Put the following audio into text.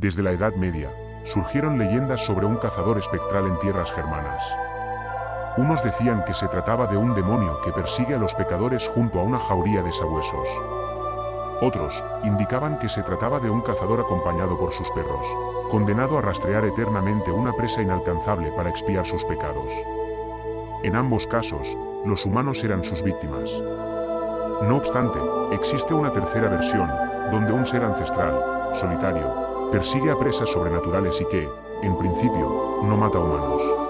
Desde la Edad Media, surgieron leyendas sobre un cazador espectral en tierras germanas. Unos decían que se trataba de un demonio que persigue a los pecadores junto a una jauría de sabuesos. Otros indicaban que se trataba de un cazador acompañado por sus perros, condenado a rastrear eternamente una presa inalcanzable para expiar sus pecados. En ambos casos, los humanos eran sus víctimas. No obstante, existe una tercera versión, donde un ser ancestral, solitario, persigue a presas sobrenaturales y que, en principio, no mata humanos.